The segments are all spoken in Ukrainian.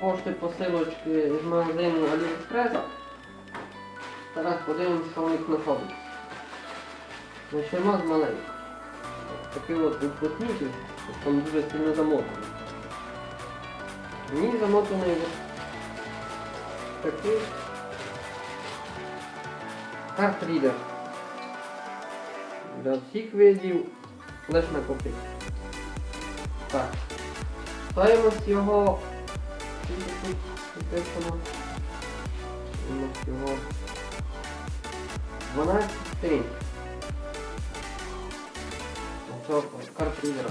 пошти посилочки з магазину AliExpress. Зараз подивимось, що у них знаходиться. Почнемо з маленького. Такий от уплотнитель, там дуже сильно замотаний. Мені замотаний от такий картрідер. Для всіх видів лиш на копійку. Так. Стоїмость його? Стоїмость його 12 сторін. Цього картридера.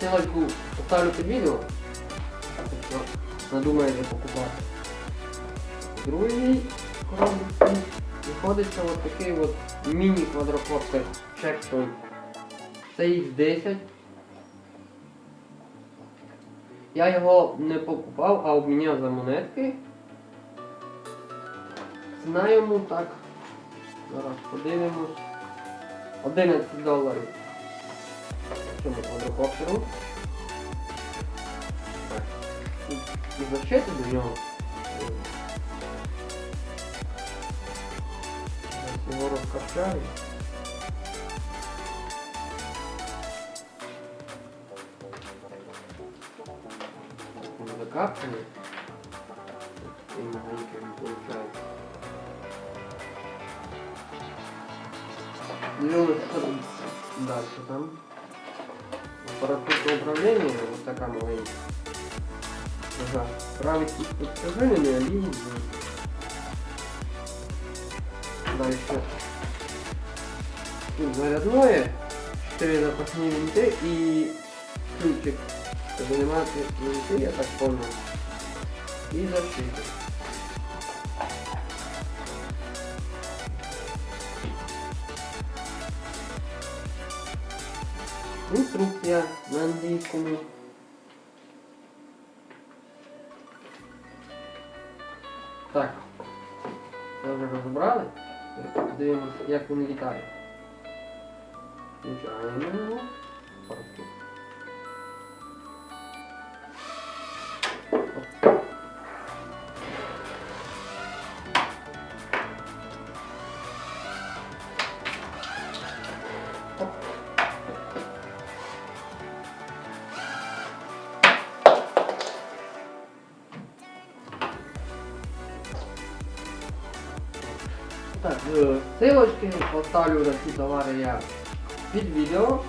Ссылочку поставлю під відео. Якщо надумаєте покупати. В другій коробці знаходиться от такий от міні-квадрокоптер Checkpoint CX10. Я його не покупав, а обміняв за монетки. Ціна так. Зараз подивимось. 11 доларів. Цьому квадрокоптеру. І защити до нього. Зараз його розкачаю. Закапанный. И маленький он получается. Ну, дальше там? Аппаратура управления, вот такая маленькая. Ага. Правый тип подскажения, линии. Дальше. Тут зарядное, 4 запасные винты и ключик. Заниматься винты, я так понял. И защита. Інструкція на англійському. Так. Це вже розібрали. Дивимося, як він літає. Включаємо його. Так, е, ссылочки поставлю на ці товари я під відео.